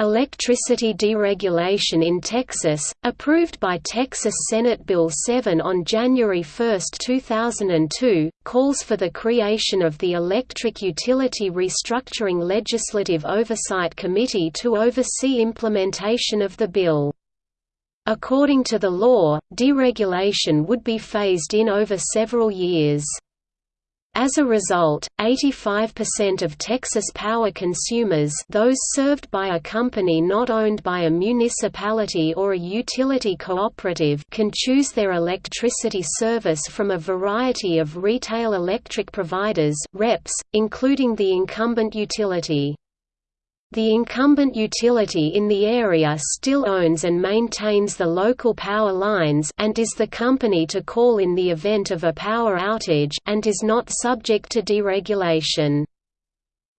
Electricity Deregulation in Texas, approved by Texas Senate Bill 7 on January 1, 2002, calls for the creation of the Electric Utility Restructuring Legislative Oversight Committee to oversee implementation of the bill. According to the law, deregulation would be phased in over several years. As a result, 85% of Texas power consumers those served by a company not owned by a municipality or a utility cooperative can choose their electricity service from a variety of retail electric providers REPs, including the incumbent utility. The incumbent utility in the area still owns and maintains the local power lines and is the company to call in the event of a power outage and is not subject to deregulation.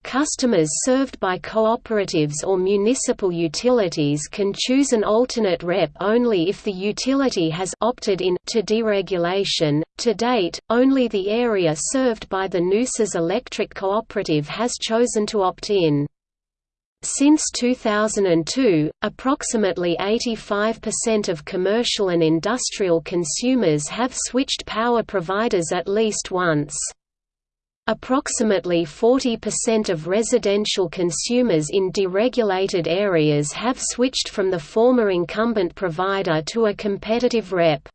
Customers served by cooperatives or municipal utilities can choose an alternate rep only if the utility has opted in to deregulation. To date, only the area served by the Nueces Electric Cooperative has chosen to opt in. Since 2002, approximately 85% of commercial and industrial consumers have switched power providers at least once. Approximately 40% of residential consumers in deregulated areas have switched from the former incumbent provider to a competitive rep.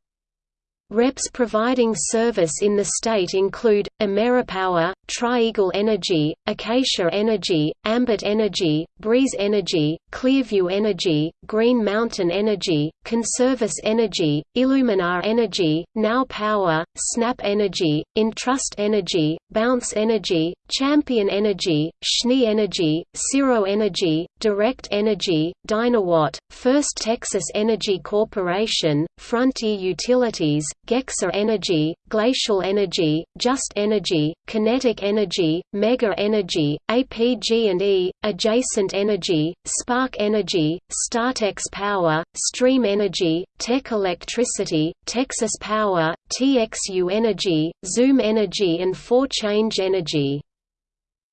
Reps providing service in the state include, Ameripower, Tri-Eagle Energy, Acacia Energy, Ambit Energy, Breeze Energy, Clearview Energy, Green Mountain Energy, Conservis Energy, Illuminar Energy, Now Power, Snap Energy, Entrust Energy, Bounce Energy, Champion Energy, Schnee Energy, Cirro Energy, Direct Energy, Dynawatt, First Texas Energy Corporation, Frontier Utilities, Gexa Energy, Glacial Energy, Just Energy, Kinetic Energy, Mega Energy, APG&E, Adjacent Energy, Spark Energy, Startex Power, Stream Energy, Tech Electricity, Texas Power, TXU Energy, Zoom Energy and 4Change Energy.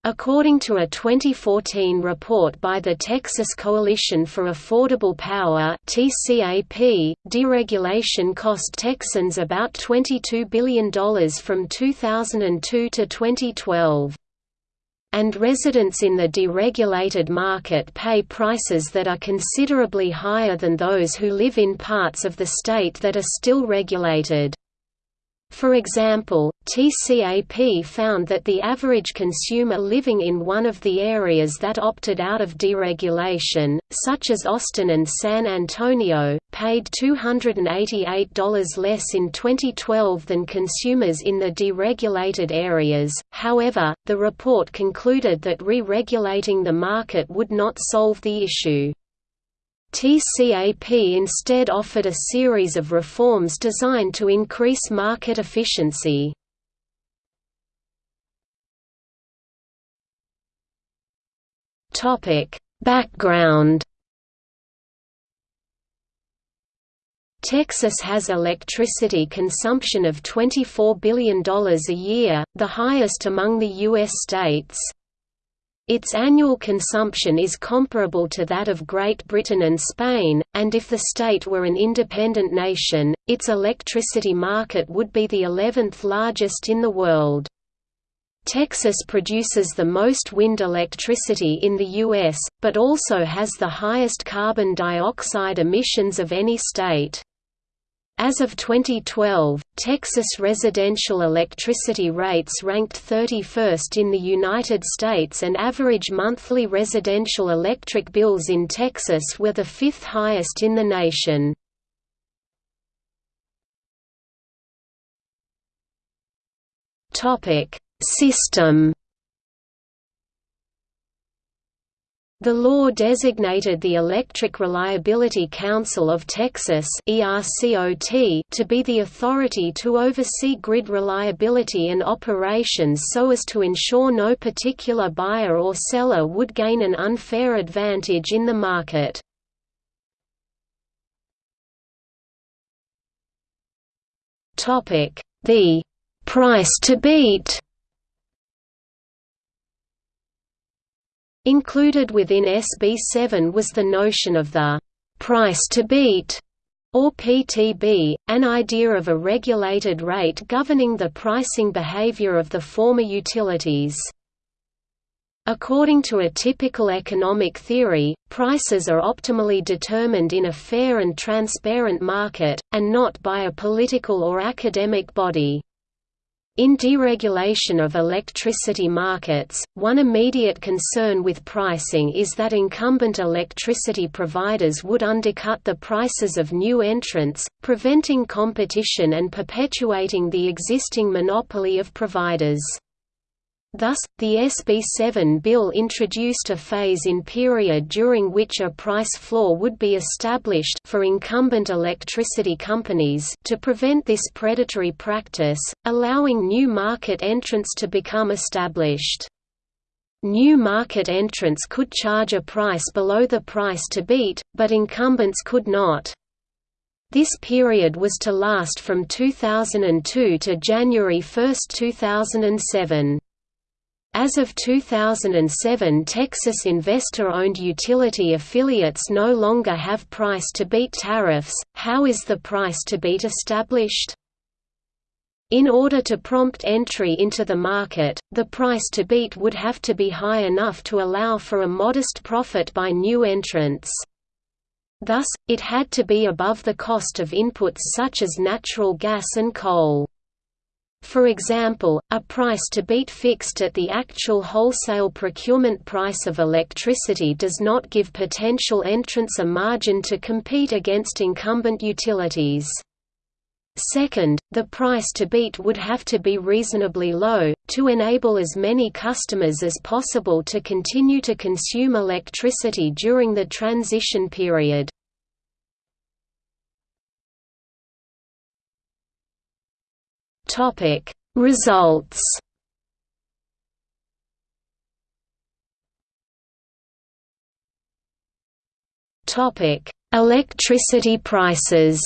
According to a 2014 report by the Texas Coalition for Affordable Power (TCAP), deregulation cost Texans about $22 billion from 2002 to 2012. And residents in the deregulated market pay prices that are considerably higher than those who live in parts of the state that are still regulated. For example, TCAP found that the average consumer living in one of the areas that opted out of deregulation, such as Austin and San Antonio, paid $288 less in 2012 than consumers in the deregulated areas. However, the report concluded that re-regulating the market would not solve the issue. TCAP instead offered a series of reforms designed to increase market efficiency. Background Texas has electricity consumption of $24 billion a year, the highest among the U.S. states. Its annual consumption is comparable to that of Great Britain and Spain, and if the state were an independent nation, its electricity market would be the 11th largest in the world. Texas produces the most wind electricity in the U.S., but also has the highest carbon dioxide emissions of any state. As of 2012, Texas residential electricity rates ranked 31st in the United States and average monthly residential electric bills in Texas were the fifth highest in the nation. System The law designated the Electric Reliability Council of Texas to be the authority to oversee grid reliability and operations so as to ensure no particular buyer or seller would gain an unfair advantage in the market. The price to beat Included within SB 7 was the notion of the price to beat or PTB, an idea of a regulated rate governing the pricing behavior of the former utilities. According to a typical economic theory, prices are optimally determined in a fair and transparent market, and not by a political or academic body. In deregulation of electricity markets, one immediate concern with pricing is that incumbent electricity providers would undercut the prices of new entrants, preventing competition and perpetuating the existing monopoly of providers. Thus, the SB 7 bill introduced a phase-in period during which a price floor would be established for incumbent electricity companies to prevent this predatory practice, allowing new market entrants to become established. New market entrants could charge a price below the price to beat, but incumbents could not. This period was to last from 2002 to January 1, 2007. As of 2007 Texas investor-owned utility affiliates no longer have price-to-beat tariffs. How is the price-to-beat established? In order to prompt entry into the market, the price to beat would have to be high enough to allow for a modest profit by new entrants. Thus, it had to be above the cost of inputs such as natural gas and coal. For example, a price to beat fixed at the actual wholesale procurement price of electricity does not give potential entrants a margin to compete against incumbent utilities. Second, the price to beat would have to be reasonably low, to enable as many customers as possible to continue to consume electricity during the transition period. Topic Results Topic Electricity prices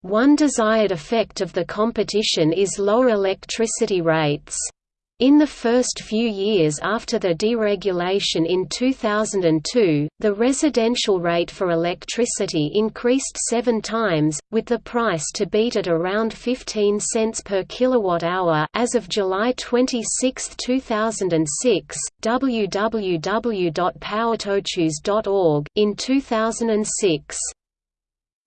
One desired effect of the competition is lower electricity rates. In the first few years after the deregulation in 2002, the residential rate for electricity increased seven times, with the price to beat at around 15 cents per kilowatt-hour as of July 26, 2006, www.powertochoose.org in 2006.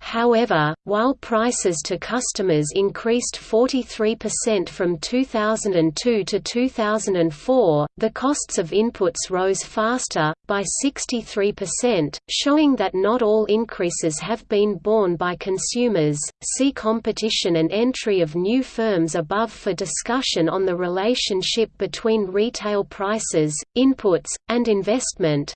However, while prices to customers increased 43% from 2002 to 2004, the costs of inputs rose faster, by 63%, showing that not all increases have been borne by consumers. See competition and entry of new firms above for discussion on the relationship between retail prices, inputs, and investment.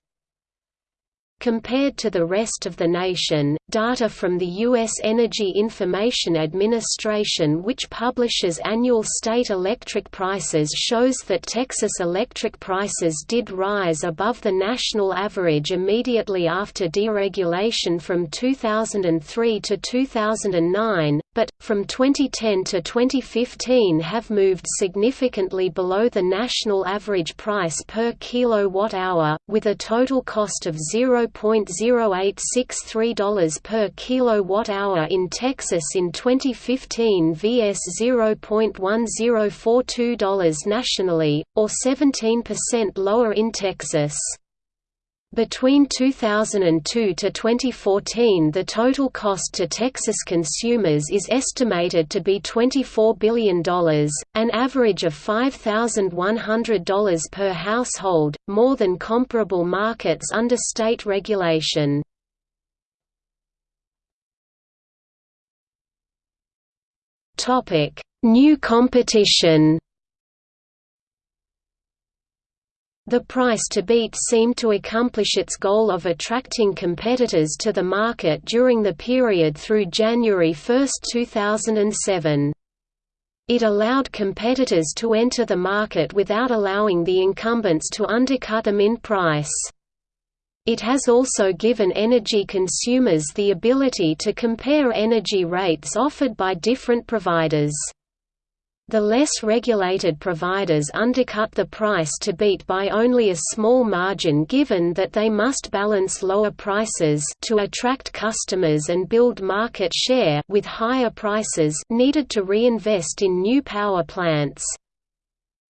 Compared to the rest of the nation, data from the U.S. Energy Information Administration which publishes annual state electric prices shows that Texas electric prices did rise above the national average immediately after deregulation from 2003 to 2009, but, from 2010 to 2015 have moved significantly below the national average price per kilowatt-hour, with a total cost of $0.0863 per kilowatt-hour in Texas in 2015 vs $0.1042 nationally, or 17% lower in Texas. Between 2002 to 2014 the total cost to Texas consumers is estimated to be $24 billion, an average of $5,100 per household, more than comparable markets under state regulation. New competition The price to beat seemed to accomplish its goal of attracting competitors to the market during the period through January 1, 2007. It allowed competitors to enter the market without allowing the incumbents to undercut them in price. It has also given energy consumers the ability to compare energy rates offered by different providers. The less regulated providers undercut the price to beat by only a small margin given that they must balance lower prices to attract customers and build market share with higher prices needed to reinvest in new power plants.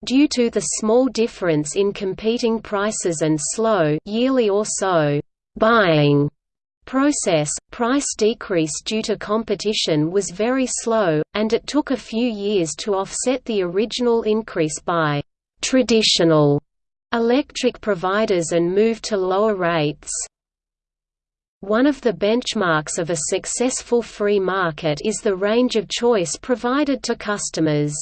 Due to the small difference in competing prices and slow yearly or so buying process, price decrease due to competition was very slow, and it took a few years to offset the original increase by «traditional» electric providers and move to lower rates. One of the benchmarks of a successful free market is the range of choice provided to customers.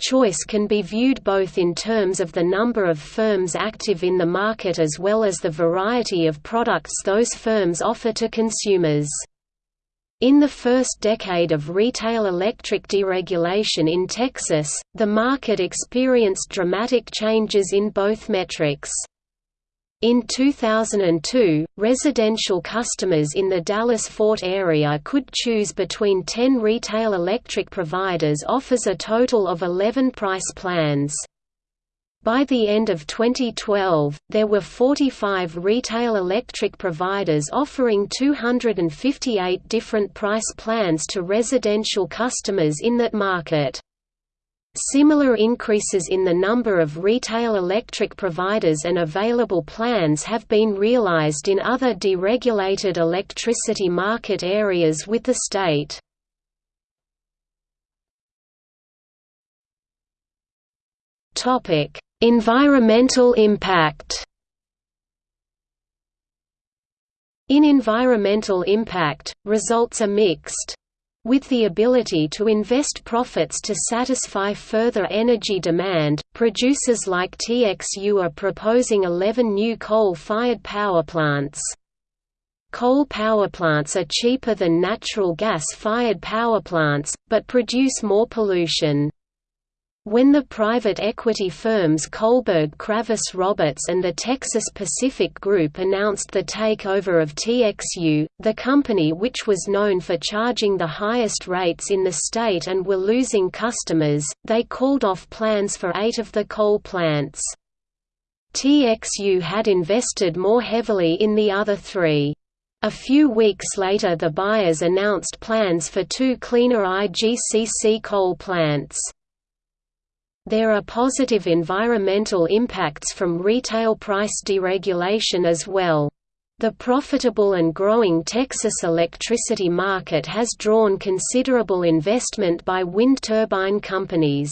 Choice can be viewed both in terms of the number of firms active in the market as well as the variety of products those firms offer to consumers. In the first decade of retail electric deregulation in Texas, the market experienced dramatic changes in both metrics. In 2002, residential customers in the Dallas-Fort area could choose between 10 retail electric providers offers a total of 11 price plans. By the end of 2012, there were 45 retail electric providers offering 258 different price plans to residential customers in that market. Similar increases in the number of retail electric providers and available plans have been realized in other deregulated electricity market areas with the state. environmental impact In environmental impact, results are mixed. With the ability to invest profits to satisfy further energy demand, producers like TXU are proposing 11 new coal-fired power plants. Coal power plants are cheaper than natural gas-fired power plants, but produce more pollution. When the private equity firms Kohlberg Kravis Roberts and the Texas Pacific Group announced the takeover of TXU, the company which was known for charging the highest rates in the state and were losing customers, they called off plans for eight of the coal plants. TXU had invested more heavily in the other three. A few weeks later the buyers announced plans for two cleaner IGCC coal plants. There are positive environmental impacts from retail price deregulation as well. The profitable and growing Texas electricity market has drawn considerable investment by wind turbine companies.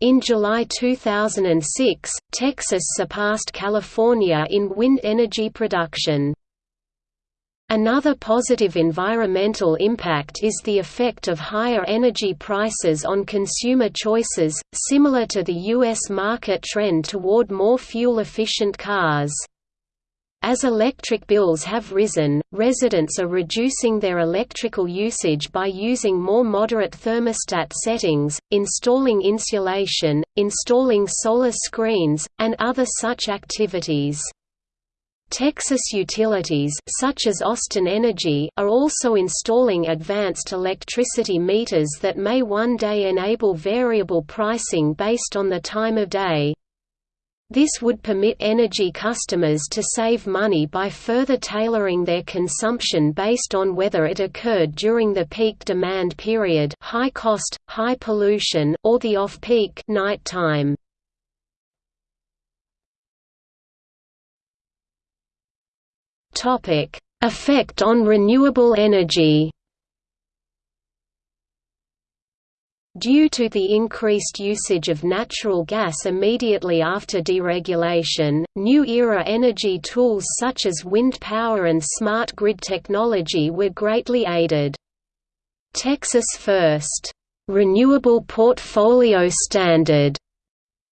In July 2006, Texas surpassed California in wind energy production. Another positive environmental impact is the effect of higher energy prices on consumer choices, similar to the U.S. market trend toward more fuel-efficient cars. As electric bills have risen, residents are reducing their electrical usage by using more moderate thermostat settings, installing insulation, installing solar screens, and other such activities. Texas utilities such as Austin Energy are also installing advanced electricity meters that may one day enable variable pricing based on the time of day. This would permit energy customers to save money by further tailoring their consumption based on whether it occurred during the peak demand period high cost, high pollution or the off-peak night time. Topic: Effect on renewable energy. Due to the increased usage of natural gas immediately after deregulation, new era energy tools such as wind power and smart grid technology were greatly aided. Texas First Renewable Portfolio Standard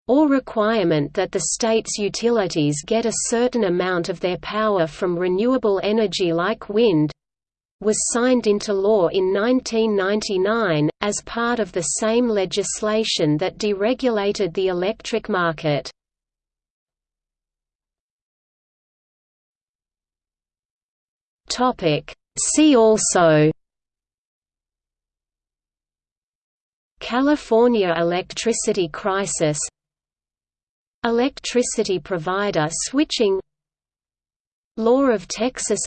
or requirement that the state's utilities get a certain amount of their power from renewable energy like wind was signed into law in 1999, as part of the same legislation that deregulated the electric market. See also California electricity crisis Electricity provider switching Law of Texas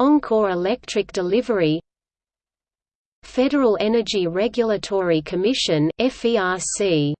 Oncor Electric Delivery Federal Energy Regulatory Commission FERC